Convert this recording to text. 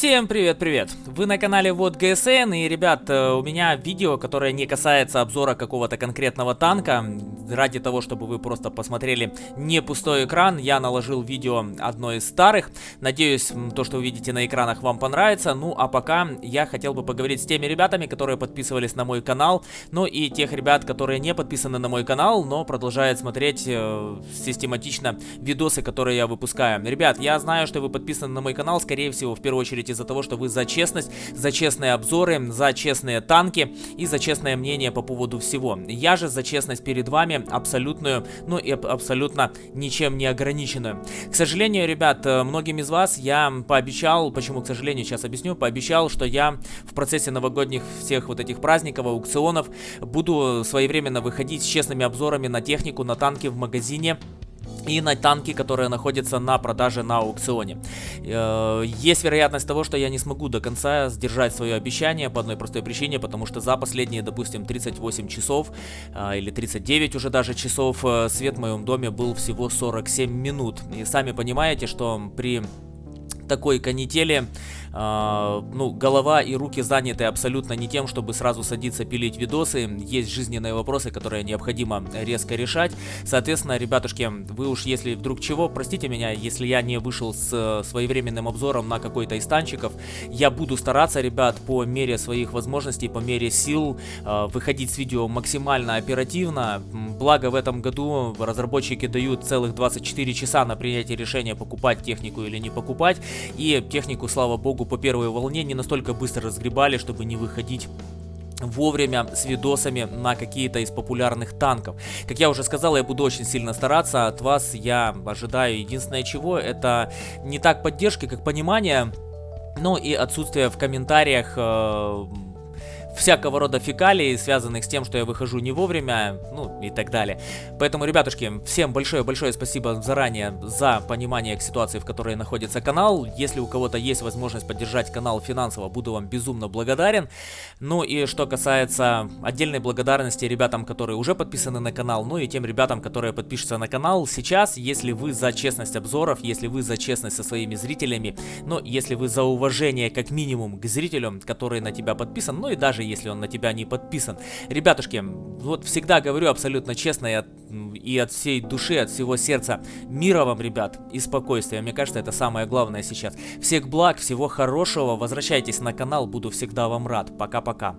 Всем привет-привет! Вы на канале Вот ГСН и, ребят, э, у меня видео, которое не касается обзора какого-то конкретного танка. Ради того, чтобы вы просто посмотрели не пустой экран, я наложил видео одно из старых. Надеюсь, то, что вы видите на экранах, вам понравится. Ну, а пока я хотел бы поговорить с теми ребятами, которые подписывались на мой канал. Ну и тех ребят, которые не подписаны на мой канал, но продолжают смотреть э, систематично видосы, которые я выпускаю. Ребят, я знаю, что вы подписаны на мой канал, скорее всего, в первую очередь из-за того, что вы за честность, за честные обзоры, за честные танки и за честное мнение по поводу всего. Я же за честность перед вами абсолютную, ну и абсолютно ничем не ограниченную. К сожалению, ребят, э, многим из вас я пообещал, почему, к сожалению, сейчас объясню, пообещал, что я в процессе новогодних всех вот этих праздников, аукционов буду своевременно выходить с честными обзорами на технику, на танки в магазине и на танки, которые находятся на продаже на аукционе. Э, есть вероятность того, что я не смогу до конца сдержать свое обещание по одной простой причине, потому что за последние, допустим, 38 часов э, или 39 уже даже часов э, свет в моем доме был всего 47 минут. И сами понимаете, что при такой канители э, ну, голова и руки заняты абсолютно не тем, чтобы сразу садиться пилить видосы. Есть жизненные вопросы, которые необходимо резко решать. Соответственно, ребятушки, вы уж если вдруг чего, простите меня, если я не вышел с э, своевременным обзором на какой-то из танчиков, я буду стараться, ребят, по мере своих возможностей, по мере сил э, выходить с видео максимально оперативно. Благо в этом году разработчики дают целых 24 часа на принятие решения покупать технику или не покупать. И технику, слава богу, по первой волне не настолько быстро разгребали, чтобы не выходить вовремя с видосами на какие-то из популярных танков. Как я уже сказал, я буду очень сильно стараться. От вас я ожидаю единственное чего, это не так поддержки, как понимание, но и отсутствие в комментариях... Э всякого рода фекалий, связанных с тем, что я выхожу не вовремя, ну и так далее. Поэтому, ребятушки, всем большое-большое спасибо заранее за понимание к ситуации, в которой находится канал. Если у кого-то есть возможность поддержать канал финансово, буду вам безумно благодарен. Ну и что касается отдельной благодарности ребятам, которые уже подписаны на канал, ну и тем ребятам, которые подпишутся на канал сейчас, если вы за честность обзоров, если вы за честность со своими зрителями, ну если вы за уважение как минимум к зрителям, который на тебя подписан, ну и даже если он на тебя не подписан. Ребятушки, вот всегда говорю абсолютно честно и от, и от всей души, от всего сердца. Мира вам, ребят, и спокойствия. Мне кажется, это самое главное сейчас. Всех благ, всего хорошего. Возвращайтесь на канал, буду всегда вам рад. Пока-пока.